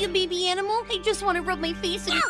you, a baby animal, I just want to rub my face in it.